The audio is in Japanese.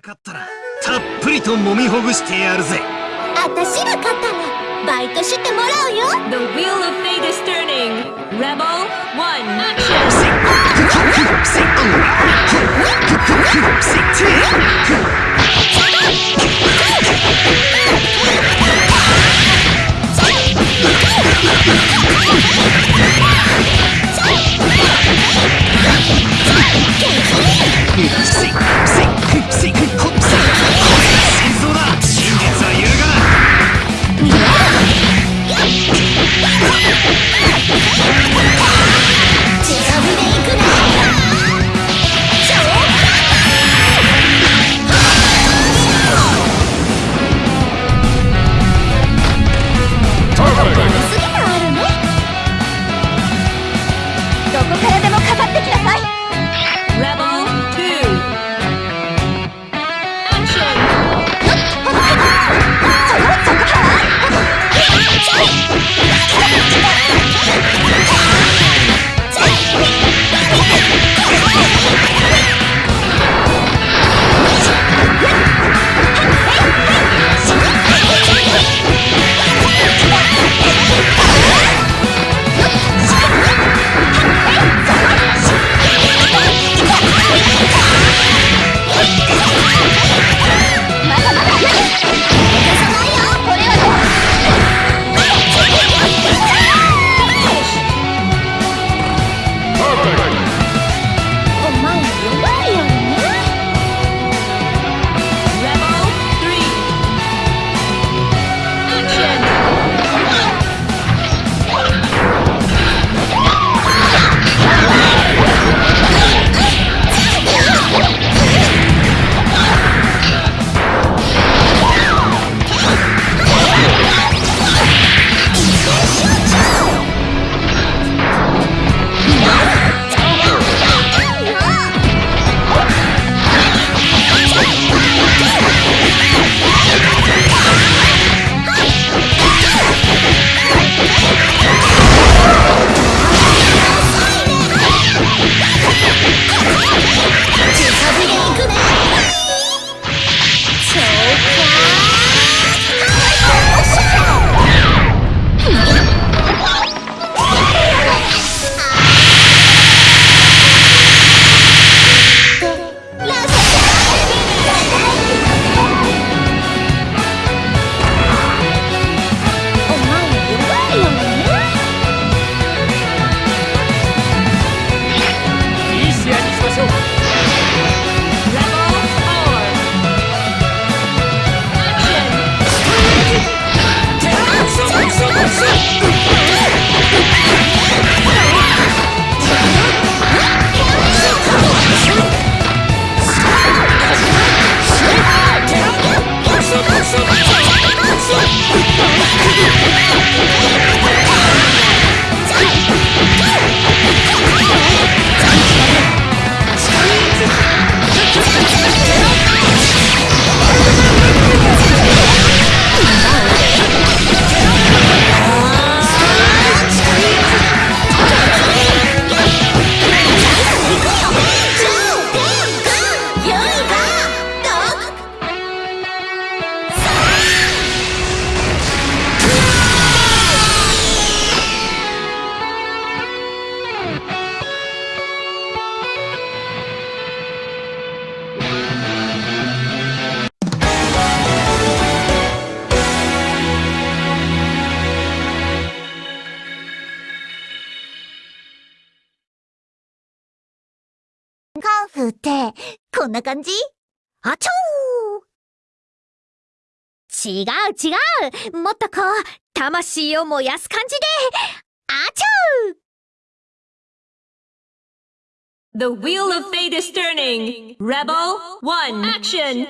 かったらたっぷりと揉みほぐしてやるぜ。私が勝ったらバイトしてもらうよ。The wheel of fate is turning. Rebel 1, カンフーって、こんな感じあちょー違う違うもっとこう、魂を燃やす感じで、あちょー The wheel of fate is turning. Rebel 1, action!